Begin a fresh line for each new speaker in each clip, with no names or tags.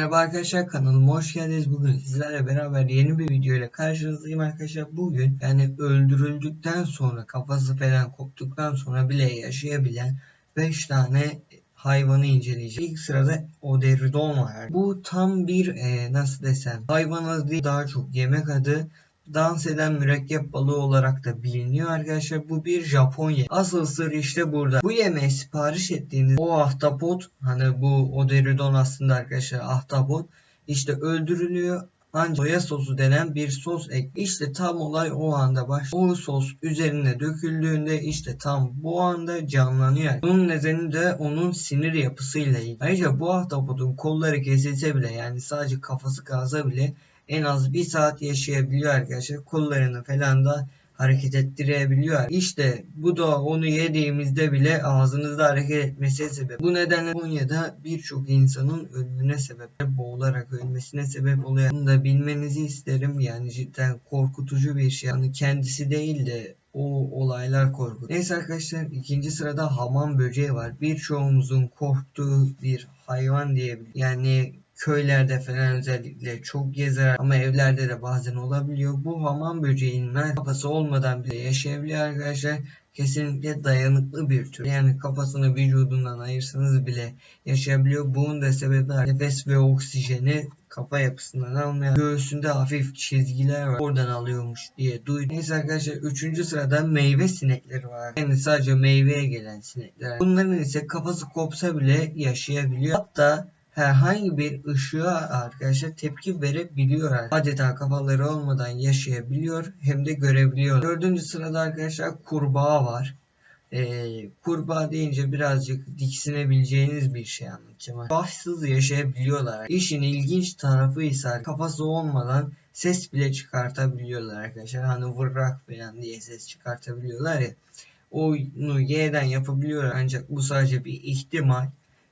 Merhaba arkadaşlar kanalıma hoş geldiniz. Bugün sizlerle beraber yeni bir video ile karşınızdayım arkadaşlar. Bugün yani öldürüldükten sonra kafası falan koptuktan sonra bile yaşayabilen 5 tane hayvanı inceleyeceğiz. İlk sırada Oderidon var. Bu tam bir e, nasıl desem hayvan adı değil daha çok yemek adı dans eden mürekkep balığı olarak da biliniyor arkadaşlar. Bu bir Japonya. Asıl sır işte burada. Bu yemeği sipariş ettiğiniz o ahtapot hani bu Oderidon aslında arkadaşlar ahtapot işte öldürülüyor ancak soya sosu denen bir sos ek. İşte tam olay o anda baş. O sos üzerine döküldüğünde işte tam bu anda canlanıyor. Bunun nedeni de onun sinir yapısıyla ilgili. Ayrıca bu ahtapotun kolları kesilse bile yani sadece kafası kalsa bile en az bir saat yaşayabiliyor arkadaşlar. Kollarını falan da hareket ettirebiliyor. İşte bu da onu yediğimizde bile ağzınızda hareket etmesi sebep. Bu nedenle Konya'da birçok insanın ölümüne sebep, boğularak ölmesine sebep oluyor. Bunu da bilmenizi isterim. Yani cidden korkutucu bir şey. Yani kendisi değil de o olaylar korku. Neyse arkadaşlar ikinci sırada hamam böceği var. Birçoğumuzun korktuğu bir hayvan diyebilir. Yani köylerde falan özellikle çok gezer ama evlerde de bazen olabiliyor. Bu hamam böceğinin kafası olmadan bile yaşayabiliyor arkadaşlar. Kesinlikle dayanıklı bir tür. Yani kafasını vücudundan ayırsanız bile yaşayabiliyor. Bunun da sebebi nefes ve oksijeni kafa yapısından almıyor. Göğsünde hafif çizgiler var. Oradan alıyormuş diye duydum. Neyse arkadaşlar 3. sırada meyve sinekleri var. Yani sadece meyveye gelen sinekler. Bunların ise kafası kopsa bile yaşayabiliyor. Hatta herhangi bir ışığa arkadaşlar tepki verebiliyor. Adeta kafaları olmadan yaşayabiliyor hem de görebiliyor. Dördüncü sırada arkadaşlar kurbağa var. Ee, kurbağa deyince birazcık diksinebileceğiniz bir şey anlatacağım. Başsız yaşayabiliyorlar. İşin ilginç tarafı ise kafası olmadan ses bile çıkartabiliyorlar arkadaşlar. Hani vırrak falan diye ses çıkartabiliyorlar ya. Onu Y'den yapabiliyor ancak bu sadece bir ihtimal.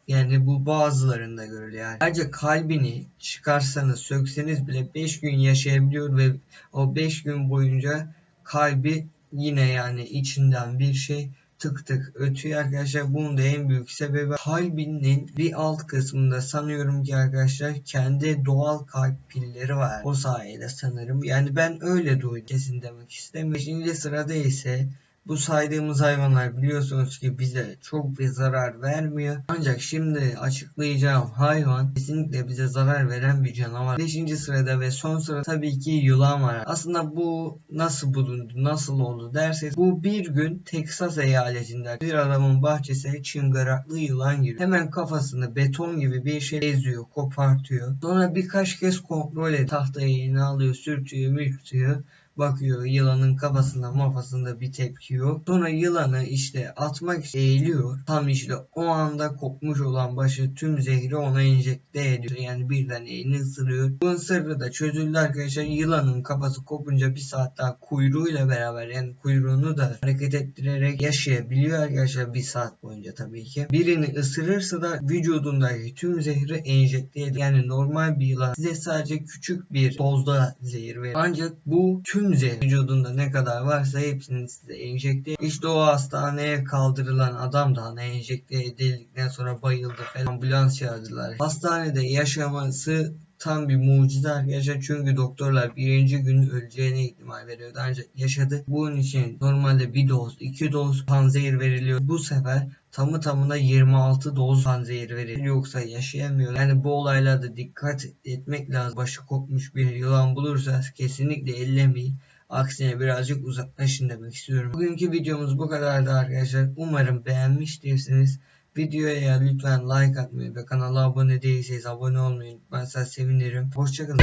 Yani bu bazılarında görülüyor. Yani. Ayrıca kalbini çıkarsanız sökseniz bile 5 gün yaşayabiliyor ve o 5 gün boyunca kalbi yine yani içinden bir şey tık tık ötüyor arkadaşlar. Bunun da en büyük sebebi kalbinin bir alt kısmında sanıyorum ki arkadaşlar kendi doğal kalp pilleri var. O sayede sanırım. Yani ben öyle duydum. Kesin demek istemiyorum. Beşinci sırada ise bu saydığımız hayvanlar biliyorsunuz ki bize çok bir zarar vermiyor. Ancak şimdi açıklayacağım hayvan kesinlikle bize zarar veren bir canavar. 5. sırada ve son sırada tabii ki yılan var. Aslında bu nasıl bulundu, nasıl oldu derseniz bu bir gün Teksas eyaletinde bir adamın bahçesine çıngıraklı yılan giriyor. Hemen kafasını beton gibi bir şey eziyor, kopartıyor. Sonra birkaç kez kontrol ediyor. Tahtayı eline alıyor, sürtüyor, mürtüyor bakıyor yılanın kafasında mafasında bir tepki yok. Sonra yılanı işte atmak eğiliyor. Tam işte o anda kopmuş olan başı tüm zehri ona enjekte ediyor. Yani birden elini ısırıyor. Bu sırrı da çözüldü arkadaşlar. Yılanın kafası kopunca bir saat daha kuyruğuyla beraber yani kuyruğunu da hareket ettirerek yaşayabiliyor arkadaşlar bir saat boyunca tabii ki. Birini ısırırsa da vücudundaki tüm zehri enjekte ediyor. Yani normal bir yılan size sadece küçük bir dozda zehir verir. Ancak bu tüm tüm vücudunda ne kadar varsa hepsini size enjekte. İşte o hastaneye kaldırılan adam da hani enjekte edildikten sonra bayıldı falan ambulans çağırdılar. Hastanede yaşaması tam bir mucize arkadaşlar çünkü doktorlar birinci gün öleceğine ihtimal veriyordu ancak yaşadı. Bunun için normalde bir doz, iki doz panzehir veriliyor. Bu sefer tamı tamına 26 doz panzehir veriliyor. Yoksa yaşayamıyor. Yani bu olaylarda dikkat etmek lazım. Başı kopmuş bir yılan bulursa kesinlikle ellemeyin. Aksine birazcık uzaklaşın demek istiyorum. Bugünkü videomuz bu kadardı arkadaşlar. Umarım beğenmiştirsiniz. Videoya lütfen like atmayı ve kanala abone değilseniz abone olmayı unutmazsanız sevinirim. Hoşçakalın.